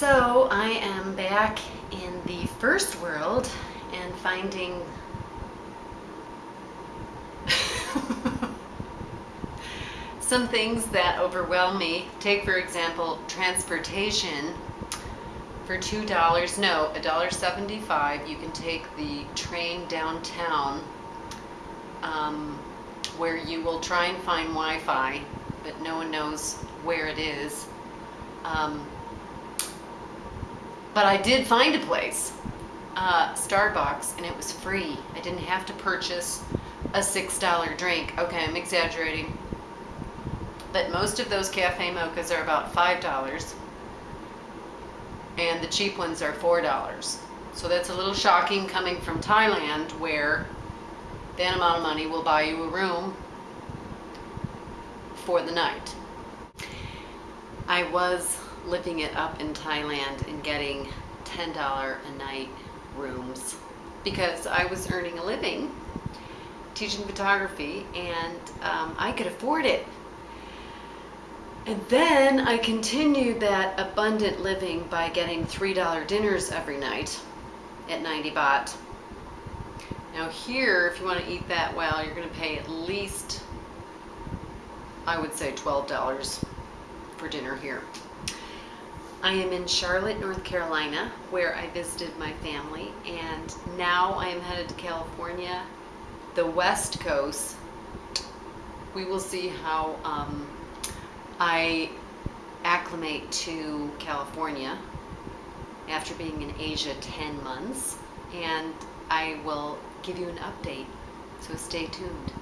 So I am back in the first world and finding some things that overwhelm me. Take for example, transportation. For two dollars, no, a dollar seventy-five, you can take the train downtown um, where you will try and find Wi-Fi, but no one knows where it is. Um, but I did find a place, uh, Starbucks, and it was free. I didn't have to purchase a six dollar drink. Okay, I'm exaggerating. But most of those cafe mochas are about five dollars, and the cheap ones are four dollars. So that's a little shocking coming from Thailand, where that amount of money will buy you a room for the night. I was living it up in Thailand and getting $10 a night rooms because I was earning a living teaching photography and um, I could afford it. And then I continued that abundant living by getting $3 dinners every night at 90 baht. Now here, if you want to eat that well, you're going to pay at least, I would say $12 for dinner here. I am in Charlotte, North Carolina, where I visited my family, and now I am headed to California, the West Coast. We will see how um, I acclimate to California after being in Asia 10 months, and I will give you an update, so stay tuned.